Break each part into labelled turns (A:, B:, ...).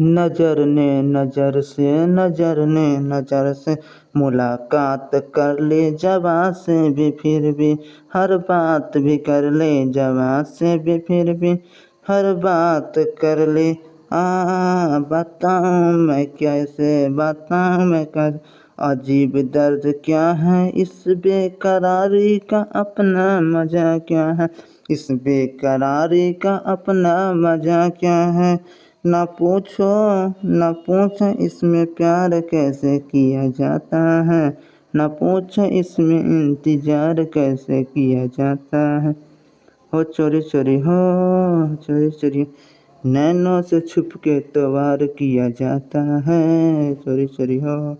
A: नज़र ने नज़र से, नज़र ने नज़र से मुलाकात कर ले, जवा से भी फिर भी हर बात भी कर ले, जवा से भी फिर भी हर बात कर ले। आ, बताऊँ मैं कैसे, बताऊँ मैं कर, अजीब दर्द क्या है, इस बेकरारी का अपना मज़ा क्या है, इस बेकरारी का अपना मज़ा क्या है? ना पूछो ना पूछो इसमें प्यार कैसे किया जाता है? ना पूछो इसमें इंतज़ार कैसे किया जाता है? हो चोरी चोरी, हो चोरी चोरी। नैनों से छुप के तो किया जाता है। चोरी चोरी, हो।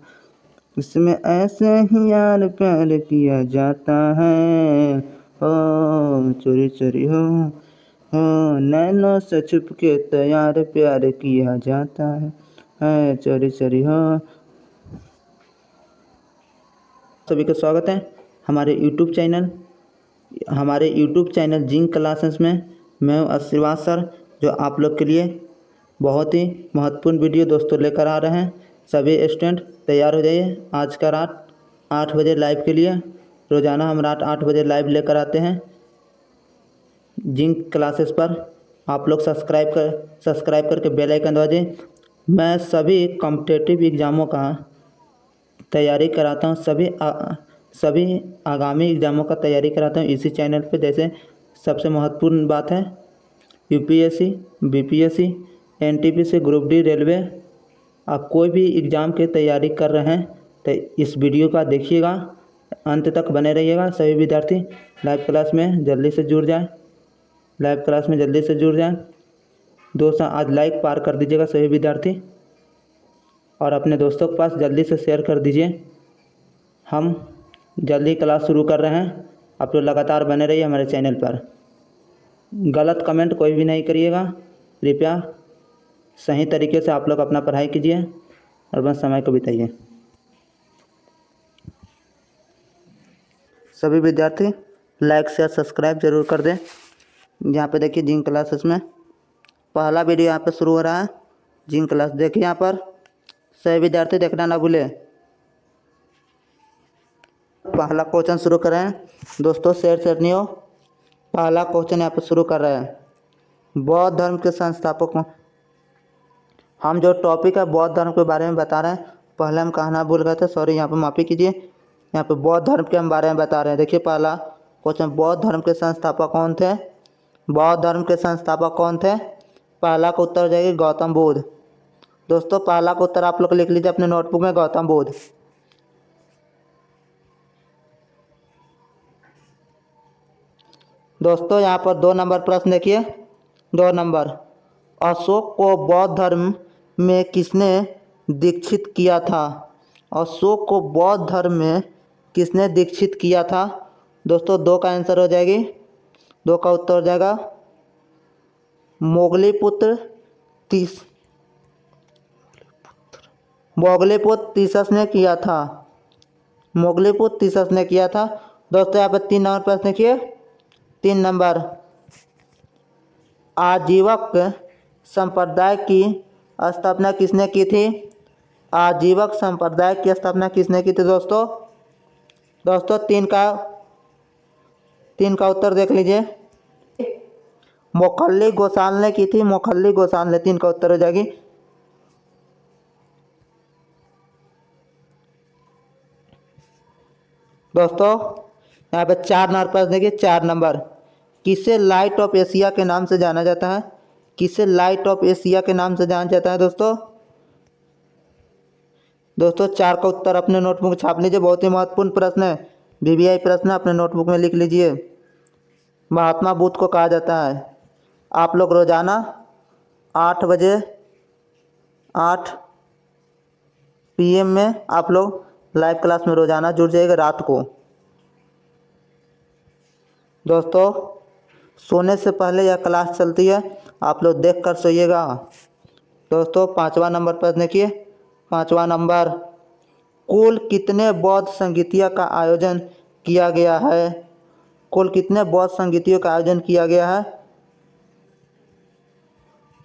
A: इसमें ऐसे ही यार प्यार किया जाता है। हो चोरी चोरी, हो। हो, नैनों से छुप के तैयार प्यार किया जाता है। है, चोरी चोरी, हो। सभी का स्वागत है हमारे यूट्यूब चैनल। हमारे यूट्यूब चैनल जिंक क्लासेस में मैं हूँ आशीर्वाद सर, जो आप लोग के लिए बहुत ही महत्वपूर्ण वीडियो दोस्तों लेकर आ रहे हैं। सभी स्टूडेंट, तैयार हो जाइए। आज का रात आठ बजे लाइव के लिए। रोज़ाना हम रात आठ बजे लाइव लेकर आते हैं। जिंक क्लासेस पर आप लोग सब्सक्राइब कर सब्सक्राइब करके बेल आइकन दबा दें। मैं सभी कॉम्पिटेटिव एग्ज़ामों का तैयारी कराता हूँ। सभी आ, सभी आगामी एग्ज़ामों का तैयारी कराता हूँ इसी चैनल पे। जैसे सबसे महत्वपूर्ण बात है UPSC BPSC NTPC group D railway. आप कोई भी एग्ज़ाम की तैयारी कर रहे हैं तो इस वीडियो का देखिएगा अंत तक बने रहिएगा। सभी विद्यार्थी लाइव क्लास में जल्दी से जुड़ जाएँ। लाइव क्लास में जल्दी से जुड़ जाएँ। दोस्तों, आज लाइक पार कर दीजिएगा सभी विद्यार्थी। और अपने दोस्तों के पास जल्दी से शेयर कर दीजिए। हम जल्दी क्लास शुरू कर रहे हैं। आप लोग लगातार बने रहिए हमारे चैनल पर। गलत कमेंट कोई भी नहीं करिएगा। कृपया सही तरीके से आप लोग अपना पढ़ाई कीजिए और बस समय को बिताइए। सभी विद्यार्थी लाइक शेयर सब्सक्राइब ज़रूर कर दें। यहाँ पे देखिए जिंक क्लासेस में पहला वीडियो यहाँ पे शुरू हो रहा है। जिंक क्लास देखिए यहाँ पर। सभी विद्यार्थी देखना ना भूले। पहला क्वेश्चन शुरू कर रहे हैं। दोस्तों, शेर शेयर नहीं हो पहला क्वेश्चन यहाँ पे शुरू कर रहे हैं। बौद्ध धर्म के संस्थापक हम जो टॉपिक है बौद्ध धर्म के बारे में बता रहे हैं। पहले हम कहना भूल गए थे, सॉरी, यहाँ पे माफ़ी कीजिए। यहाँ पे बौद्ध धर्म के हम बारे में बता रहे हैं। देखिए पहला क्वेश्चन, बौद्ध धर्म के संस्थापक कौन थे? बौद्ध धर्म के संस्थापक कौन थे? पहला का उत्तर हो जाएगी गौतम बुद्ध। दोस्तों, पहला का उत्तर आप लोग लिख लीजिए अपने नोटबुक में, गौतम बुद्ध। दोस्तों, यहाँ पर दो नंबर प्रश्न देखिए। दो नंबर, अशोक को बौद्ध धर्म में किसने दीक्षित किया था? अशोक को बौद्ध धर्म में किसने दीक्षित किया था? दोस्तों, दो का आंसर हो जाएगी। दो का उत्तर हो जाएगा। मोगली पुत्र तीस। मोगलीपुत्र तीसस ने किया था। मोगले पुत्र तीसस ने किया था। दोस्तों, यहाँ पर तीन नंबर प्रश्न देखिए। तीन नंबर। आजीवक संप्रदाय की स्थापना किसने की थी? आजीवक संप्रदाय की स्थापना किसने की थी दोस्तों? दोस्तों, तीन का तीन का उत्तर देख लीजिए। मोखल्ली गोसाल ने की थी, मोखल्ली गोसाल ने तीन का उत्तर हो जाएगी। दोस्तों, यहाँ पे चार नंबर पास देखिए, चार नंबर। किसे लाइट ऑफ़ एशिया के नाम से जाना जाता है? किसे लाइट ऑफ़ एशिया के नाम से जाना जाता है दोस्तों? दोस्तों, चार का उत्तर अपने नोटबुक छाप लीजिए, बहुत ही महत्वपूर्ण प्रश्न है। वीवीआई प्रश्न अपने नोटबुक में लिख लीजिए। महात्मा बुद्ध को कहा जाता है आप लोग रोज़ाना आठ बजे, आठ पीएम में आप लोग लाइव क्लास में रोज़ाना जुड़ जाइएगा रात को। दोस्तों, सोने से पहले यह क्लास चलती है, आप लोग देख कर सोइएगा। दोस्तों, पाँचवा नंबर पर देखिए, पाँचवा नंबर। कुल कितने बौद्ध संगीतिया का आयोजन किया गया है? कुल कितने बौद्ध संगीतियों का आयोजन किया गया है?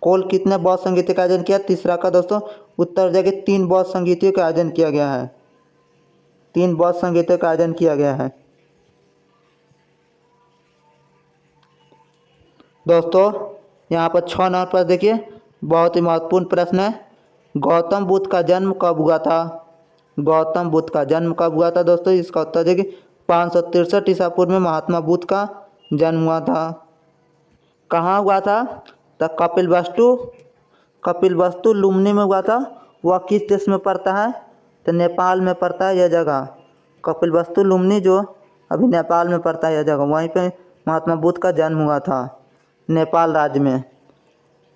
A: कुल कितने बौद्ध संगीतों का आयोजन किया? तीसरा का दोस्तों, उत्तर जगह तीन बौद्ध संगीतियों का आयोजन किया गया है। तीन बौद्ध संगीतों का आयोजन किया गया है। दोस्तों, यहाँ पर छः नंबर पर देखिए, बहुत ही महत्वपूर्ण प्रश्न है। गौतम बुद्ध का जन्म कब हुआ था? गौतम बुद्ध का जन्म कब हुआ था दोस्तों? इसका उत्तर देखिए पाँच सौ तिरसठ ईसा पूर्व में महात्मा बुद्ध का जन्म हुआ था। कहाँ हुआ था? कपिल वस्तु। कपिल वस्तु लुम्नी में हुआ था। वह किस देश में पड़ता है? तो नेपाल में पड़ता है यह जगह। कपिल वस्तु लुम्नी जो अभी नेपाल में पड़ता है यह जगह। वहीं पे महात्मा बुद्ध का जन्म हुआ था नेपाल राज्य में।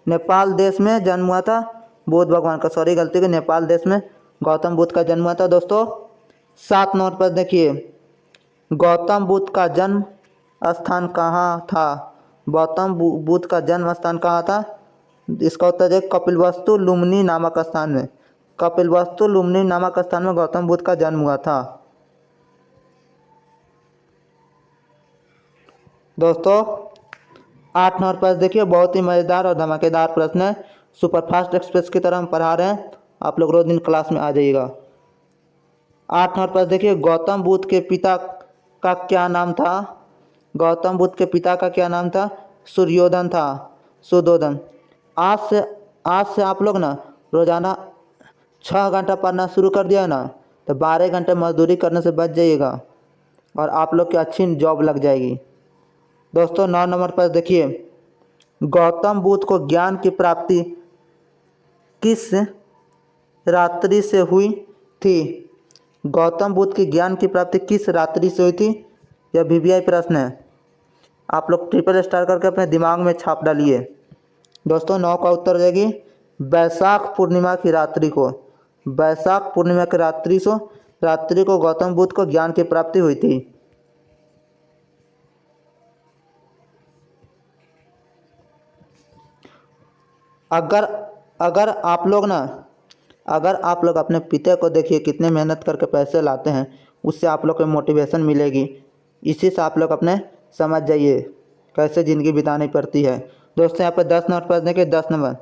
A: नेपाल देश में जन्म हुआ था। बुद्ध भगवान का सॉरी गलती के नेपाल देश में गौतम बुद्ध का जन्म हुआ था दोस्तों। सात नंबर पर देखिए। गौतम बुद्ध का जन्म स्थान कहाँ था? गौतम बुद्ध का जन्म स्थान कहाँ था? इसका उत्तर है कपिलवस्तु लुम्नी नामक स्थान में। कपिलवस्तु लुम्नी नामक स्थान में गौतम बुद्ध का जन्म हुआ था। दोस्तों, आठ नंबर पर देखिए, बहुत ही मज़ेदार और धमाकेदार प्रश्न है। सुपरफास्ट एक्सप्रेस की तरह हम पढ़ा रहे हैं। आप लोग रोज दिन क्लास में आ जाइएगा। आठ नंबर पर देखिए, गौतम बुद्ध के पिता का क्या नाम था? गौतम बुद्ध के पिता का क्या नाम था? सूर्योधन था। सुदोधन आज से आज से आप लोग ना रोज़ाना छः घंटा पढ़ना शुरू कर दिया ना तो बारह घंटे मजदूरी करने से बच जाइएगा और आप लोग की अच्छी जॉब लग जाएगी। दोस्तों, नौ नंबर पर देखिए। गौतम बुद्ध को ज्ञान की प्राप्ति किस रात्रि से हुई थी? गौतम बुद्ध की ज्ञान की प्राप्ति किस रात्रि से हुई थी? यह वी प्रश्न है। आप लोग ट्रिपल स्टार करके अपने दिमाग में छाप डालिए। दोस्तों, नौ का उत्तर हो जाएगी बैसाख पूर्णिमा की रात्रि को। बैसाख पूर्णिमा की रात्रि से, रात्रि को गौतम बुद्ध को ज्ञान की प्राप्ति हुई थी। अगर अगर आप लोग ना, अगर आप लोग अपने पिता को देखिए कितने मेहनत करके पैसे लाते हैं, उससे आप लोग को मोटिवेशन मिलेगी। इसी से आप लोग अपने समझ जाइए, कैसे ज़िंदगी बितानी पड़ती है। दोस्तों, यहाँ पर दस नंबर पर देखिए, दस नंबर।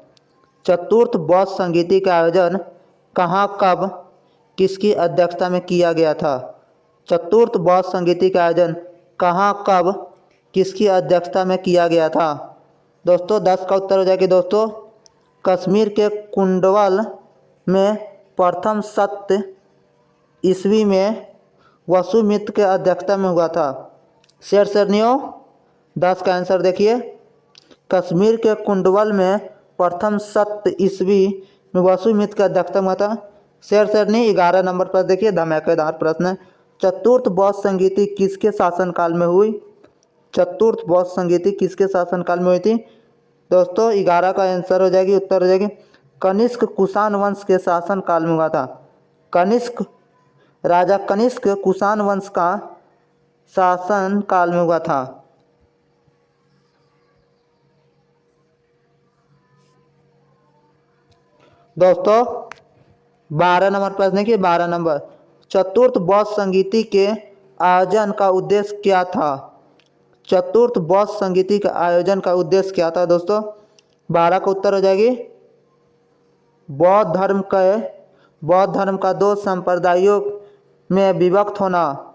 A: चतुर्थ बौद्ध संगीति का आयोजन कहाँ, कब, किसकी अध्यक्षता में किया गया था? चतुर्थ बौद्ध संगीति का आयोजन कहाँ, कब, किसकी अध्यक्षता में किया गया था? दोस्तों, दस का उत्तर हो जाएगी, दोस्तों। कश्मीर के कुंडवल में प्रथम सत्य ईस्वी में वसुमित्र के अध्यक्षता में हुआ था। शेर सरनियों दस का आंसर देखिए। कश्मीर के कुंडवल में प्रथम सत्य ईस्वी में वसुमित्र के अध्यक्षता हुआ था। शेर सरनी ग्यारह नंबर पर देखिए, धमाकेदार प्रश्न चतुर्थ बौद्ध संगीति किसके शासनकाल में हुई? चतुर्थ बौद्ध संगीति किसके शासनकाल में हुई थी? दोस्तों, ग्यारह का आंसर हो जाएगी, उत्तर हो जाएगी। कनिष्क कुषाण वंश के शासन काल में हुआ था। कनिष्क राजा कनिष्क कुषाण वंश का शासन काल में हुआ था। दोस्तों, बारह नंबर प्रश्न देखिए, बारह नंबर। चतुर्थ बौद्ध संगीति के आयोजन का उद्देश्य क्या था? चतुर्थ बौद्ध संगीति का आयोजन का उद्देश्य क्या था दोस्तों? बारह का उत्तर हो जाएगी। बौद्ध धर्म के, बौद्ध धर्म का दो संप्रदायों में विभक्त होना।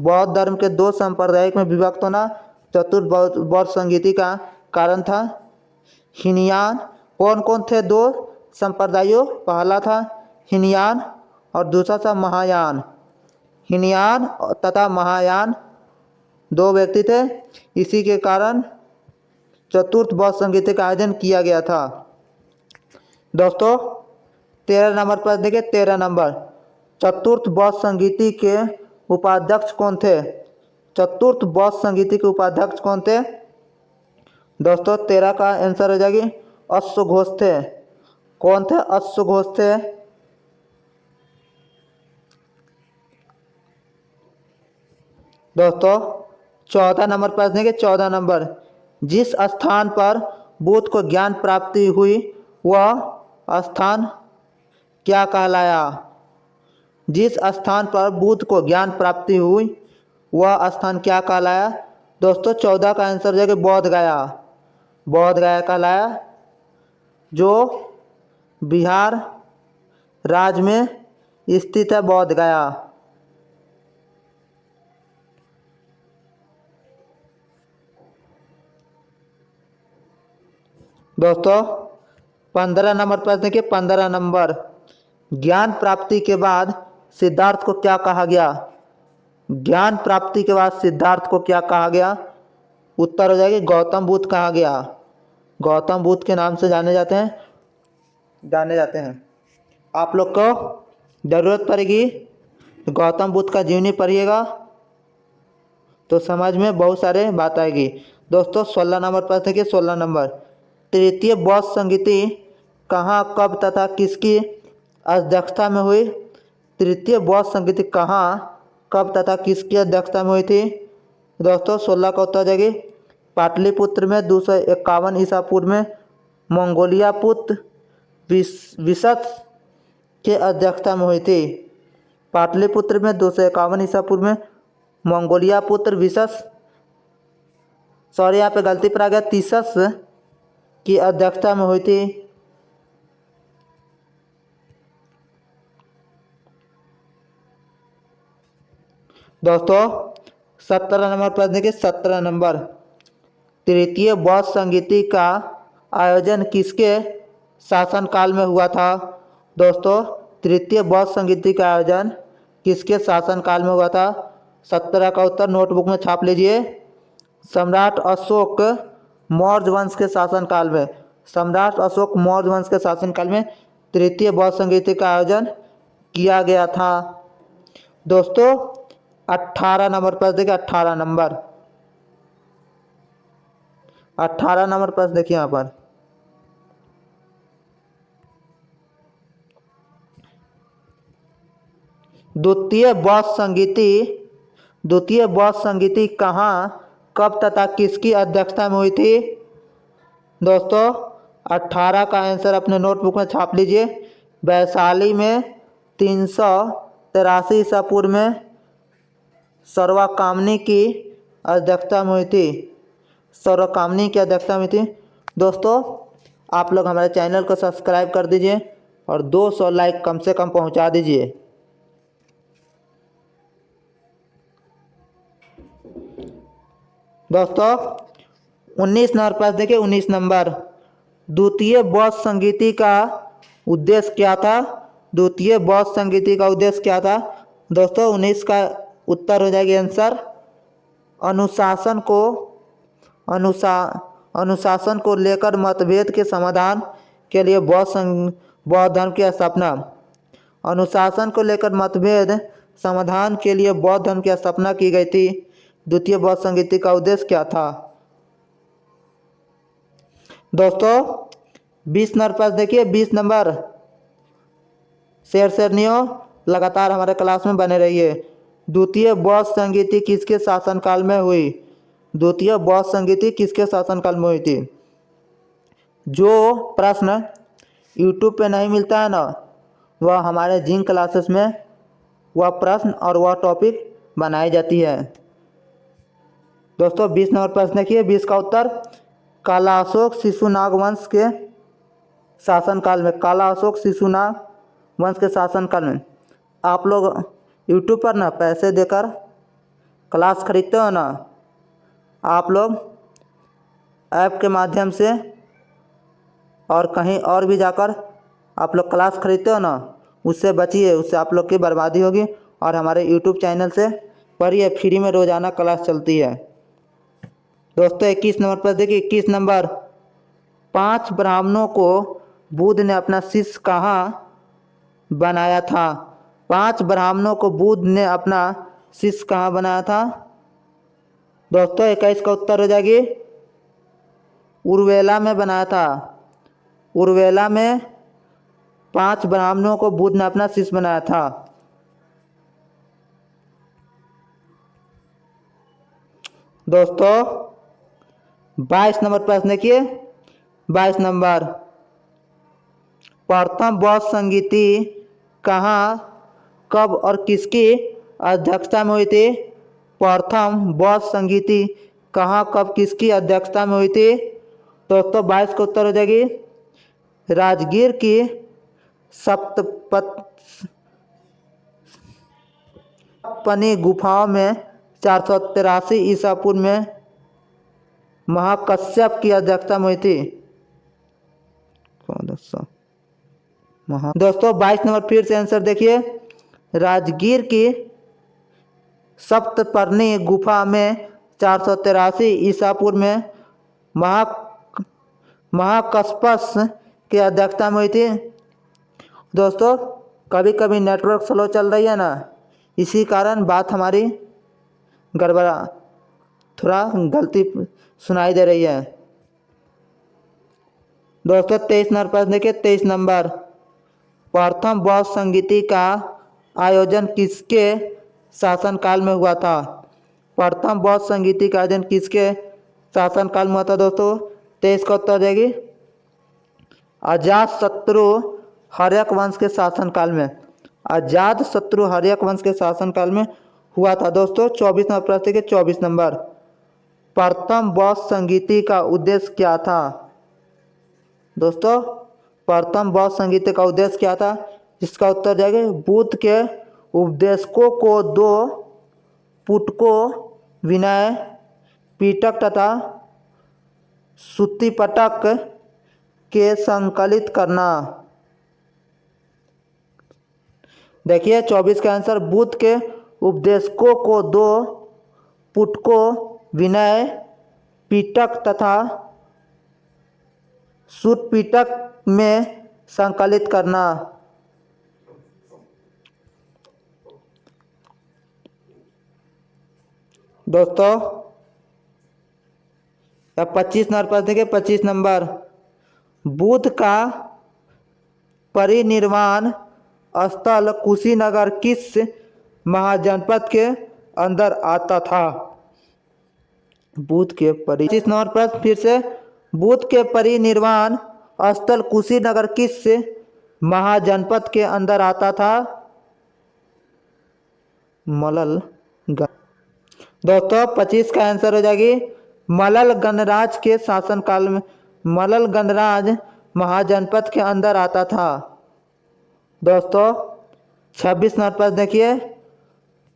A: बौद्ध धर्म के दो संप्रदाय में विभक्त होना चतुर्थ बौद्ध संगीति का कारण था। हिनयान कौन कौन थे? दो संप्रदायों, पहला था हिनयान और दूसरा था महायान। हिनयान तथा महायान दो व्यक्ति थे। इसी के कारण चतुर्थ बौद्ध संगीत का आयोजन किया गया था। दोस्तों, तेरह नंबर पर देखिए, तेरह नंबर। चतुर्थ बौद्ध संगीति के उपाध्यक्ष कौन थे? चतुर्थ बौद्ध संगीति के उपाध्यक्ष कौन थे? दोस्तों तेरह का आंसर हो जाएगी, अश्व घोष थे। कौन थे? अश्व घोष थे। दोस्तों, चौदह नंबर पर देखिए चौदह नंबर, जिस स्थान पर बुद्ध को ज्ञान प्राप्ति हुई, वह स्थान क्या कहलाया? जिस स्थान पर बुद्ध को ज्ञान प्राप्ति हुई, वह स्थान क्या कहलाया? दोस्तों, चौदह का आंसर जो कि बौद्ध गया। बौद्ध गया कहलाया? जो बिहार राज्य में स्थित है बोध गया। दोस्तों, पंद्रह नंबर प्रश्न देखिए पंद्रह नंबर, ज्ञान प्राप्ति के बाद सिद्धार्थ को क्या कहा गया? ज्ञान प्राप्ति के बाद सिद्धार्थ को क्या कहा गया? उत्तर हो जाएगी गौतम बुद्ध कहा गया। गौतम बुद्ध के नाम से जाने जाते हैं। जाने जाते हैं। आप लोग को ज़रूरत पड़ेगी। गौतम बुद्ध का जीवनी पढ़िएगा। तो समझ में बहुत सारे बात आएगी। दोस्तों, सोलह नंबर पर देखिए, सोलह नंबर। तृतीय बौद्ध संगीति कहाँ, कब तथा किसकी अध्यक्षता में हुई? तृतीय बौद्ध संगीति कहाँ? कब तथा किसकी अध्यक्षता में हुई थी? दोस्तों, सोलह का उत्तर जाएगी। पाटलिपुत्र में दो सौ इक्यावन ईसा पूर्व में मंगोलिया पुत्र विशत के अध्यक्षता में हुई थी। पाटलिपुत्र में दो सौ इक्यावन ईसा पूर्व में मंगोलिया पुत्र विशस, सॉरी, यहाँ पे गलती पर आ गया, तीसस की अध्यक्षता में हुई थी। दोस्तों, सत्रह नंबर प्रश्न देखिए, सत्रह नंबर। तृतीय बौद्ध संगीति का आयोजन किसके शासनकाल में हुआ था? दोस्तों, तृतीय बौद्ध संगीति का आयोजन किसके शासनकाल में हुआ था? सत्रह का उत्तर नोटबुक में छाप लीजिए। सम्राट अशोक मौर्य वंश के शासनकाल में। सम्राट अशोक मौर्य वंश के शासनकाल में तृतीय बौद्ध संगीति का आयोजन किया गया था। दोस्तों अट्ठारह नंबर प्रश्न देखिए, अट्ठारह नंबर। अट्ठारह नंबर प्रश्न देखिए यहाँ पर। द्वितीय बौद्ध संगीति, द्वितीय बौद्ध संगीति कहाँ, कब तथा किसकी अध्यक्षता में हुई थी? दोस्तों, अट्ठारह का आंसर अपने नोटबुक में छाप लीजिए। वैशाली में तीन सौ तिरासी ईसा पूर्व में सर्वाकामनी की अध्यक्षता में हुई थी। सर्वकामनी की अध्यक्षता में थी। दोस्तों, आप लोग हमारे चैनल को सब्सक्राइब कर दीजिए और 200 लाइक कम से कम पहुँचा दीजिए। दोस्तों 19 नंबर पास देखिए 19 नंबर। द्वितीय बौद्ध संगीति का उद्देश्य क्या था? द्वितीय बौद्ध संगीति का उद्देश्य क्या था? दोस्तों 19 का उत्तर हो जाएगी आंसर। अनुशासन को, अनुशा, अनुशासन को लेकर मतभेद के समाधान के लिए बौद्ध संघ, बौद्ध धर्म की स्थापना। अनुशासन को लेकर मतभेद समाधान के लिए बौद्ध धर्म की स्थापना की गई थी। द्वितीय बौद्ध संगीति का उद्देश्य क्या था? दोस्तों, बीस नंबर पास देखिए, बीस नंबर। शेर शेरनियों लगातार हमारे क्लास में बने रहिए। द्वितीय बौद्ध संगीति किसके शासनकाल में हुई? द्वितीय बौद्ध संगीति किसके शासनकाल में हुई थी? जो प्रश्न यूट्यूब पे नहीं मिलता है ना, वह हमारे जिन क्लासेस में वह प्रश्न और वह टॉपिक बनाई जाती है। दोस्तों, बीस नंबर प्रश्न देखिए बीस का उत्तर काला अशोक शिशुनाग वंश के शासनकाल में काला अशोक शिशुनाग वंश के शासनकाल में। आप लोग यूट्यूब पर ना पैसे देकर क्लास खरीदते हो ना, आप लोग ऐप के माध्यम से और कहीं और भी जाकर आप लोग क्लास खरीदते हो ना, उससे बचिए, उससे आप लोग की बर्बादी होगी और हमारे यूट्यूब चैनल से पढ़िए फ्री में रोज़ाना क्लास चलती है। दोस्तों, इक्कीस नंबर पर देखिए, इक्कीस नंबर। पाँच ब्राह्मणों को बुद्ध ने अपना शिष्य कहाँ बनाया था? पाँच ब्राह्मणों को बुद्ध ने अपना शिष्य कहाँ बनाया था? दोस्तों इक्कीस का उत्तर हो जाएगी। उर्वेला में बनाया था। उर्वेला में पाँच ब्राह्मणों को बुद्ध ने अपना शिष्य बनाया था। दोस्तों, बाईस नंबर प्रश्न देखिए। बाईस नंबर। प्रथम बौद्ध संगीति कहाँ कब और किसकी अध्यक्षता में हुई थी? प्रथम बौद्ध संगीति, कहाँ, कब, किसकी अध्यक्षता में हुई थी? दोस्तों, बाईस का उत्तर हो जाएगी। राजगीर की सप्तपत पनी गुफाओं में चार सौ तिरासी ईसा पूर्व में महाकश्यप की अध्यक्षता में हुई थी। महा दोस्तों, बाईस नंबर फिर से आंसर देखिए। राजगीर की सप्तपर्णी गुफा में चार सौ तिरासी ईसा पूर्व में महा महाकस्पस की अध्यक्षता में हुई थी। दोस्तों कभी कभी नेटवर्क स्लो चल रही है ना, इसी कारण बात हमारी गड़बड़ा, थोड़ा गलती सुनाई दे रही है। दोस्तों, तेईस नंबर देखिए, तेईस नंबर, प्रथम बौद्ध संगीति का आयोजन किसके शासनकाल में हुआ था? प्रथम बौद्ध संगीति का आयोजन किसके शासनकाल में हुआ था दोस्तों? तेईस का उत्तर जाएगी अजात शत्रु हर्यक वंश के शासनकाल में। अजात शत्रु हर्यक वंश के शासनकाल में हुआ था दोस्तों। चौबीस नंबर प्रश्न के चौबीस नंबर। प्रथम बौद्ध संगीति का उद्देश्य क्या था? दोस्तों, प्रथम बौद्ध संगीति का उद्देश्य क्या था? जिसका उत्तर जाएगा, बुद्ध के उपदेशकों को दो, पुटको, विनय, पीटक तथा सुतिपटक के संकलित करना। देखिए, चौबीस का आंसर, बुद्ध के उपदेशकों को दो, पुटको, विनय, पीटक तथा सुटपीटक में संकलित करना। दोस्तों, अब पच्चीस नंबर पर देखिए पच्चीस नंबर। बुद्ध का परिनिर्वाण स्थल कुशीनगर किस महाजनपद के अंदर आता था? बुद्ध के परि पच्चीस नंबर पर फिर से, बुद्ध के परिनिर्वाण स्थल कुशीनगर किस महाजनपद के अंदर आता था? मलल दोस्तों, पच्चीस का आंसर हो जाएगी। मलल गणराज के शासनकाल में मलल गणराज महाजनपद के अंदर आता था। दोस्तों, छब्बीस नंबर प्रश्न देखिए।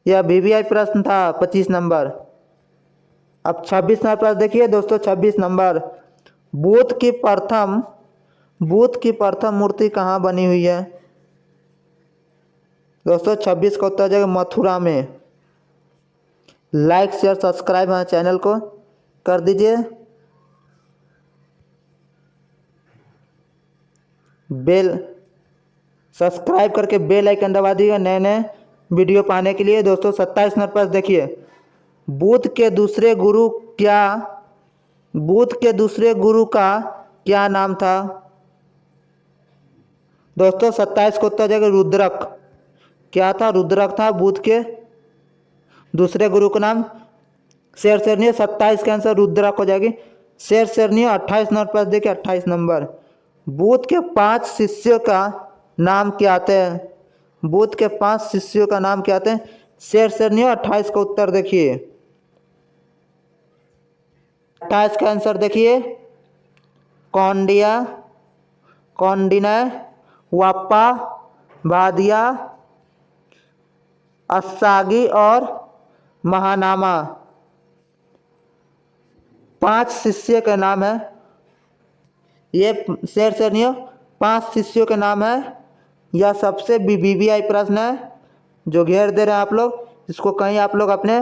A: यह वीवीआई प्रश्न था, पच्चीस नंबर। अब छब्बीस नंबर प्रश्न देखिए दोस्तों, छब्बीस नंबर। बुद्ध की प्रथम बुद्ध की प्रथम मूर्ति कहाँ बनी हुई है? दोस्तों, छब्बीस का उत्तर जाएगा मथुरा में। लाइक, शेयर, सब्सक्राइब हमारे चैनल को कर दीजिए। बेल, सब्सक्राइब करके बेल आइकन दबा दीजिएगा नए नए वीडियो पाने के लिए। दोस्तों, सत्ताईस नंबर पर देखिए। बुद्ध के दूसरे गुरु क्या, बुद्ध के दूसरे गुरु का क्या नाम था? दोस्तों, सत्ताईस को उत्तर जाएगा रुद्रक। क्या था? रुद्रक था बुद्ध के दूसरे गुरु का नाम शेर शेरनी सत्ताईस का आंसर रुद्रा हो जाएगी। शेर शेरनी अट्ठाईस नंबर पर देखिए, अट्ठाईस नंबर। बुद्ध के पाँच शिष्यों का नाम क्या आते हैं? बुद्ध के पाँच शिष्यों का नाम क्या आते हैं? शेर शेरनी अट्ठाईस का उत्तर देखिए। अट्ठाईस का आंसर देखिए। कौंडिया कौंडिनय वापा बादिया अस्सागी और महानामा। पाँच शिष्य का नाम है। ये शेर शेरनियों पाँच शिष्यों के नाम है। यह सबसे बी आई प्रश्न है, जो घेर दे रहे हैं आप लोग। इसको कहीं आप लोग अपने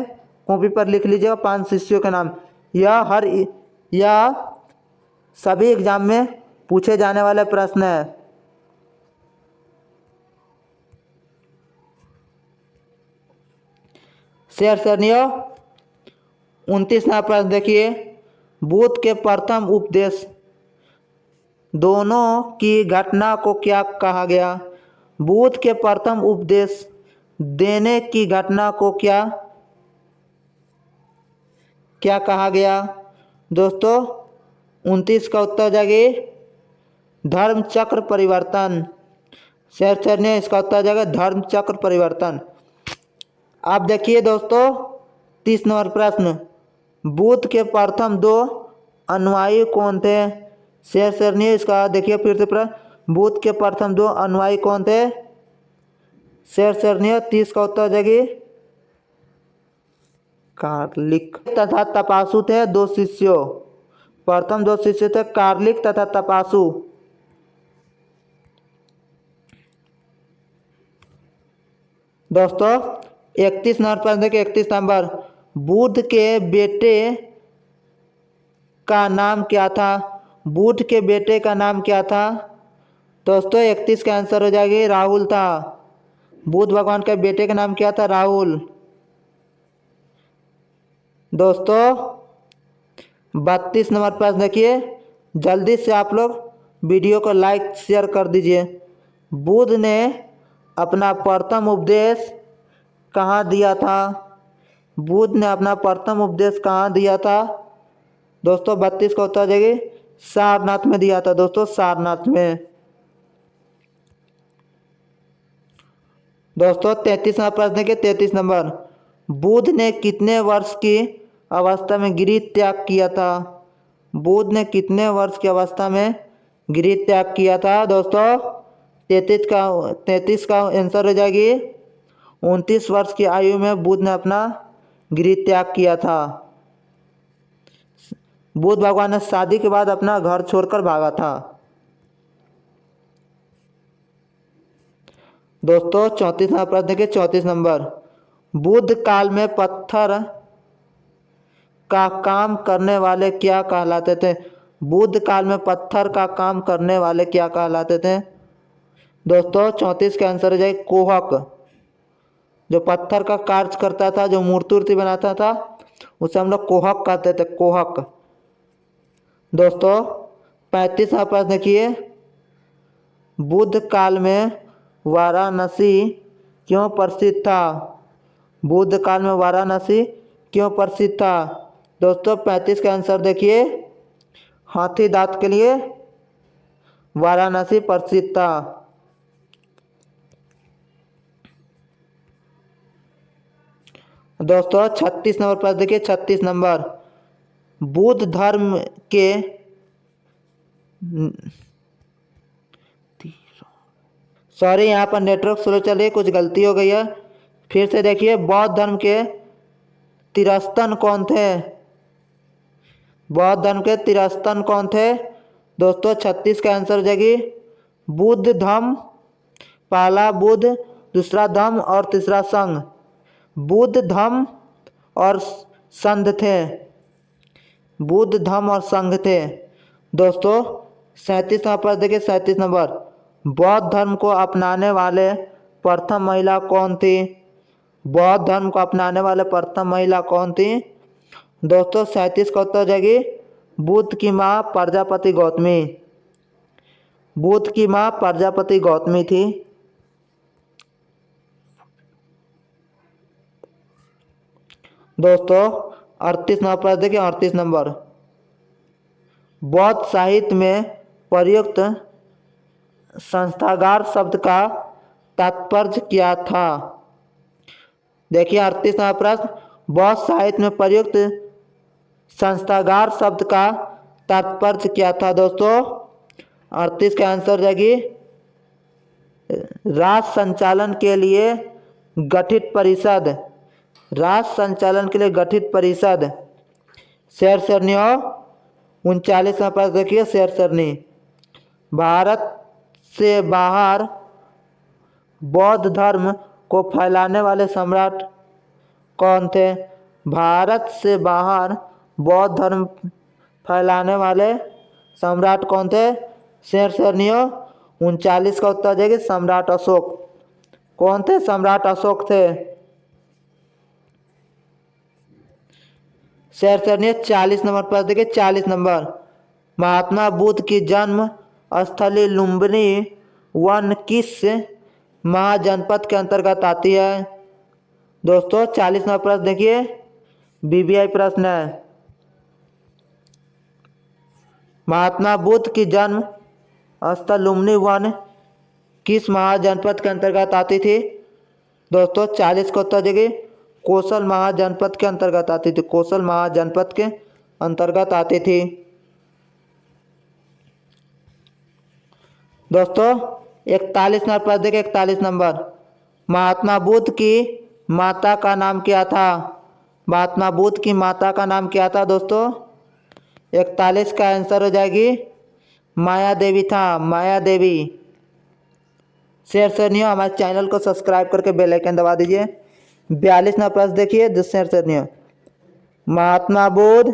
A: कॉपी पर लिख लीजिएगा, पाँच शिष्यों के नाम। यह हर, यह सभी एग्ज़ाम में पूछे जाने वाले प्रश्न है। शेरनियों उनतीस प्रश्न देखिए। बुद्ध के प्रथम उपदेश, दोनों की घटना को क्या कहा गया? बुद्ध के प्रथम उपदेश, देने की घटना को क्या क्या कहा गया? दोस्तों, उनतीस का उत्तर जाएगी धर्म चक्र परिवर्तन। शेर ने इसका उत्तर जाएगा धर्म चक्र परिवर्तन। आप देखिए दोस्तों, तीस नंबर प्रश्न। बुद्ध के प्रथम दो अनुयायी कौन थे? शेर शेरनी इसका देखिए फिर से प्रश्न बुद्ध के प्रथम दो अनुयायी कौन थे? शेर शेरनिया तीस का उत्तर हो जाएगी। कार्लिक तथा तपासु थे दो शिष्यों। प्रथम दो शिष्य थे कार्लिक तथा तपासु। दोस्तों इकतीस नंबर प्रश्न देखिए, इकतीस नंबर। बुद्ध के बेटे का नाम क्या था? बुद्ध के बेटे का नाम क्या था? दोस्तों, इकतीस का आंसर हो जाएगी राहुल था। बुद्ध भगवान के बेटे का नाम क्या था? राहुल। दोस्तों, बत्तीस नंबर प्रश्न देखिए, जल्दी से आप लोग वीडियो को लाइक, शेयर कर दीजिए। बुद्ध ने अपना प्रथम उपदेश कहाँ दिया था? बुद्ध ने अपना प्रथम उपदेश कहाँ दिया था? दोस्तों, बत्तीस का उत्तर जाएगी। सारनाथ में दिया था दोस्तों, सारनाथ में। दोस्तों, तैतीस नंबर प्रश्न के तैतीस नंबर, बुद्ध ने कितने वर्ष की अवस्था में गिरी त्याग किया था? बुद्ध ने कितने वर्ष की अवस्था में गिरी त्याग किया था? दोस्तों, तैतीस का तैतीस का आंसर हो जाएगी। उनतीस वर्ष की आयु में बुद्ध ने अपना गृह त्याग किया था। बुद्ध भगवान ने शादी के बाद अपना घर छोड़कर भागा था। दोस्तों, चौंतीस नंबर प्रश्न के चौंतीस नंबर। बुद्ध काल में पत्थर का काम करने वाले क्या कहलाते थे? बुद्ध काल में पत्थर का काम करने वाले क्या कहलाते थे? दोस्तों, चौंतीस का आंसर हो जाए कोहक। जो पत्थर का कार्य करता था, जो मूर्ति उर्ति बनाता था, उसे हम लोग कोहक कहते थे, कोहक। दोस्तों, पैंतीस प्रश्न देखिए, बुद्ध काल में वाराणसी क्यों प्रसिद्ध था? बुद्ध काल में वाराणसी क्यों प्रसिद्ध था? दोस्तों, पैंतीस का आंसर देखिए, हाथी दांत के लिए वाराणसी प्रसिद्ध था। दोस्तों, छत्तीस नंबर पर देखिए, छत्तीस नंबर। बुद्ध धर्म के सॉरी, यहाँ पर नेटवर्क स्लो चल कुछ गलती हो गई है। फिर से देखिए, बौद्ध धर्म के तिरस्तन कौन थे? बौद्ध धर्म के तिरस्तन कौन थे? दोस्तों, छत्तीस का आंसर हो जाएगी, बुद्ध धम्म पहला बुद्ध, दूसरा धम्म और तीसरा संघ। बुद्ध धम्म और संघ थे। बुद्ध धम्म और संघ थे। दोस्तों, सैंतीस नंबर पर देखिए, सैंतीस नंबर। बौद्ध धर्म को अपनाने वाले प्रथम महिला कौन थी? बौद्ध धर्म को अपनाने वाले प्रथम महिला कौन थी? दोस्तों, सैंतीस का उत्तर जाएगी, बुद्ध की माँ प्रजापति गौतमी। बुद्ध की माँ प्रजापति गौतमी थी। दोस्तों, अड़तीस नंबर पर देखिए, अड़तीस नंबर। बौद्ध साहित्य में प्रयुक्त संस्थागार शब्द का तात्पर्य क्या था? देखिए, अड़तीस नंबर प्रश्न। बौद्ध साहित्य में प्रयुक्त संस्थागार शब्द का तात्पर्य क्या था, दोस्तों? अड़तीस का आंसर जाएगी। राज संचालन के लिए गठित परिषद। राष्ट्र संचालन के लिए गठित परिषद। शेर सरनी उनचालीस में देखिए, शेर सरनी। भारत से बाहर बौद्ध धर्म को फैलाने वाले सम्राट कौन थे? भारत से बाहर बौद्ध धर्म फैलाने वाले सम्राट कौन थे? शेर सरनियो उनचालीस का उत्तर देगी सम्राट अशोक। कौन थे? सम्राट अशोक थे। शेर सरनी चालीस नंबर पर देखिए, चालीस नंबर। महात्मा बुद्ध की जन्म स्थली लुम्बनी वन किस महाजनपद के अंतर्गत आती है? दोस्तों, चालीस नंबर प्रश्न देखिए। बीबीआई प्रश्न है। महात्मा बुद्ध की जन्म स्थल लुम्बनी वन किस महाजनपद के अंतर्गत आती थी? दोस्तों, चालीस को उत्तर देखिए। कौशल महाजनपद के अंतर्गत आती थी। कौशल महाजनपद के अंतर्गत आती थी। दोस्तों, इकतालीस नंबर प्रश्न देखिए, इकतालीस नंबर। महात्मा बुद्ध की माता का नाम क्या था? महात्मा बुद्ध की माता का नाम क्या था दोस्तों? इकतालीस का आंसर हो जाएगी, माया देवी था। माया देवी। शेयर शेयर हमारे चैनल को सब्सक्राइब करके बेल आइकन दबा दीजिए। बयालीस नंबर प्रश्न देखिए महात्मा बुद्ध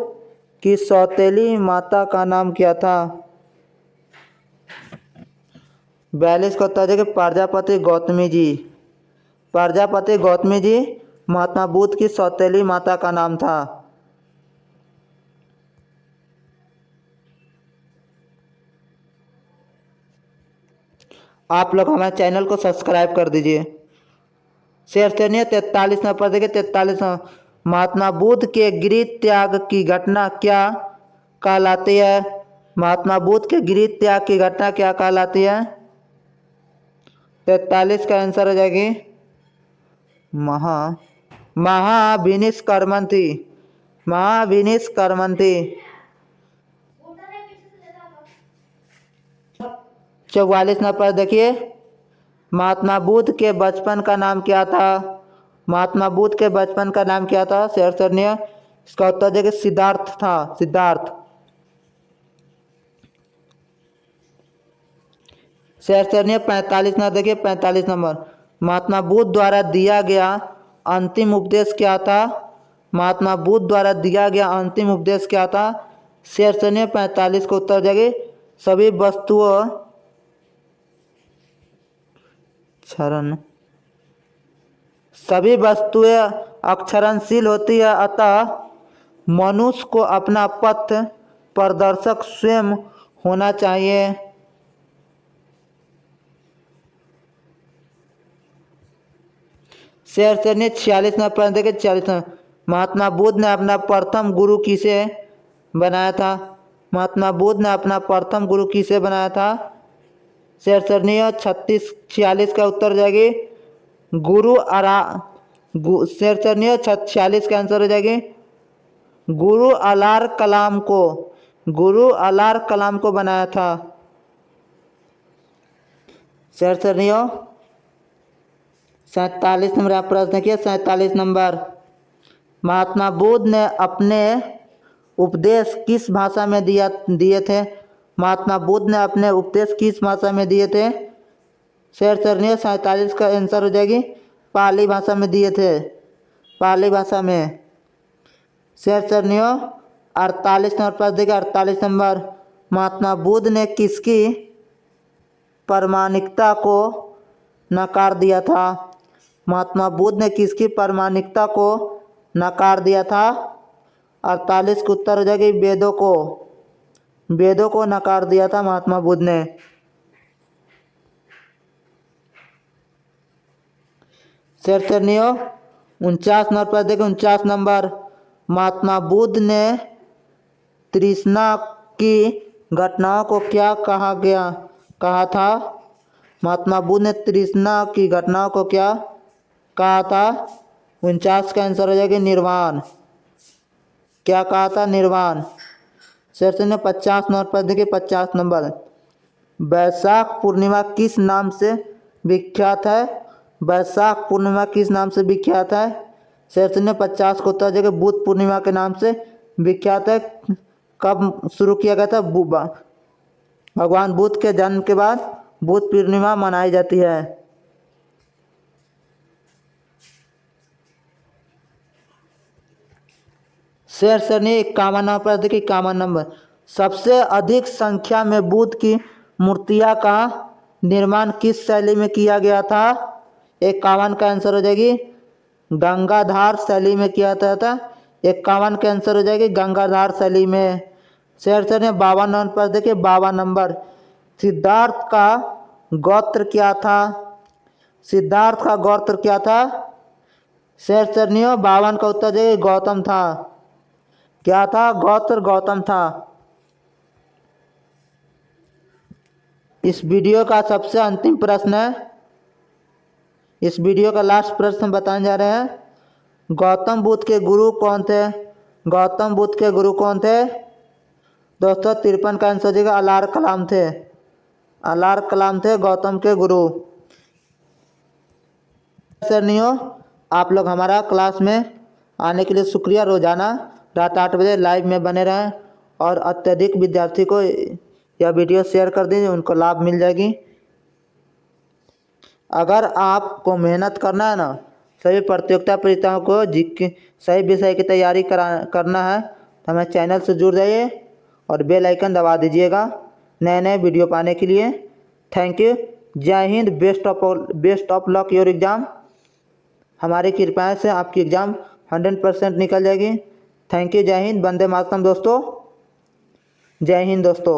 A: की सौतेली माता का नाम क्या था? बयालीस को देखिए प्रजापति गौतमी जी। प्रजापति गौतमी जी, महात्मा बुद्ध की सौतेली माता का नाम था। आप लोग हमारे चैनल को सब्सक्राइब कर दीजिए। शेयर सुनिए तैतालीस नंबर देखिए तैतालीस महात्मा बुद्ध के गृह त्याग की घटना क्या कहलाती है? महात्मा बुद्ध के गृह त्याग की घटना क्या कहलाती है? तैतालीस का आंसर हो जाएगी। महा महाविनिश करमंती महाविनिश करमंती चौवालीस नंबर देखिए। महात्मा बुद्ध के बचपन का नाम क्या था? महात्मा बुद्ध के बचपन का नाम क्या था? शेर सरनीय इसका उत्तर देखिए सिद्धार्थ था, सिद्धार्थ। शेर सरनीय पैंतालीस नंबर, देखिए, पैंतालीस नंबर। महात्मा बुद्ध द्वारा दिया गया अंतिम उपदेश क्या था? महात्मा बुद्ध द्वारा दिया गया अंतिम उपदेश क्या था? शेर सरनीय पैंतालीस को उत्तर जगह सभी वस्तुओं क्षरण। सभी वस्तुएँ अक्षरणशील होती है, अतः मनुष्य को अपना पथ प्रदर्शक स्वयं होना चाहिए। शेर से ने छियालीस नंबर देखे छियालीस महात्मा बुद्ध ने अपना प्रथम गुरु किसे बनाया था? महात्मा बुद्ध ने अपना प्रथम गुरु किसे बनाया था? शेर छत्तीस, छियालीस का उत्तर हो जाएगी। गुरु शेर सरनीय छियालीस का आंसर हो जाएगी। गुरु अलार कलाम को, गुरु अलार कलाम को बनाया था। शेर सैतालीस नंबर, आप प्रश्न देखिए सैतालीस नंबर। महात्मा बुद्ध ने अपने उपदेश किस भाषा में दिया, दिए थे? महात्मा बुद्ध ने अपने उपदेश किस भाषा में दिए थे। शेर सरनीय सैंतालीस का आंसर हो जाएगी। पाली भाषा में दिए थे। पाली भाषा में। शेर सरनीय, अड़तालीस नंबर पर देखिए, अड़तालीस नंबर। महात्मा बुद्ध ने किसकी प्रमाणिकता को नकार दिया था? महात्मा बुद्ध ने किसकी प्रमाणिकता को नकार दिया था? अड़तालीस को उत्तर हो जाएगी, वेदों को। वेदों को नकार दिया था महात्मा बुद्ध ने। उनचास नंबर पर देखिए उनचास नंबर। महात्मा बुद्ध ने तृष्णा की घटनाओं को क्या कहा गया? कहा था? महात्मा बुद्ध ने तृष्णा की घटनाओं को क्या कहा था? उनचास का आंसर हो जाएगा निर्वाण। क्या कहा था? निर्वाण। सेक्शन में पचास नंबर पर देखिए, पचास नंबर। बैसाख पूर्णिमा किस नाम से विख्यात है? बैसाख पूर्णिमा किस नाम से विख्यात है? सेक्शन में पचास को उत्तर जगह बुद्ध पूर्णिमा के नाम से विख्यात है। कब शुरू किया गया था? भगवान बुद्ध के जन्म के बाद बुद्ध पूर्णिमा मनाई जाती है। शेर सरनी इक्यावन नंबर पर देखिए, इक्यावन नंबर। सबसे अधिक संख्या में बुद्ध की मूर्तियाँ का निर्माण किस शैली में किया गया था? इक्यावन का आंसर हो जाएगी, गंगाधार शैली में किया जाता था। इक्यावन का आंसर हो जाएगी, गंगाधार शैली में। शेर सर बावन नंबर पर देखिए, बावन नंबर। सिद्धार्थ का गोत्र क्या था? सिद्धार्थ का गोत्र क्या था? शेर सरनियो बावन का उत्तर देखिए गौतम था। क्या था? गौत्र गौतम था। इस वीडियो का सबसे अंतिम प्रश्न है। इस वीडियो का लास्ट प्रश्न बताने जा रहे हैं। गौतम बुद्ध के गुरु कौन थे? गौतम बुद्ध के गुरु कौन थे? दोस्तों, तिरपन का आंसर जगह अलार कलाम थे। अलार कलाम थे गौतम के गुरु। सर नहीं हो, आप लोग हमारा क्लास में आने के लिए शुक्रिया रोज़ाना। रात आठ बजे लाइव में बने रहें और अत्यधिक विद्यार्थी को यह वीडियो शेयर कर दीजिए उनको लाभ मिल जाएगी। अगर आपको मेहनत करना है ना, सभी प्रतियोगिता परीक्षाओं को सही विषय की तैयारी करा, करना है तो हमें चैनल से जुड़ जाइए और बेल आइकन दबा दीजिएगा नए नए वीडियो पाने के लिए। थैंक यू जय Hind. Best of best of luck your exam हमारी कृपया से आपकी एग्ज़ाम हंड्रेड परसेंट निकल जाएगी। थैंक यू जय हिंद बंदे मातम दोस्तों जय हिंद दोस्तों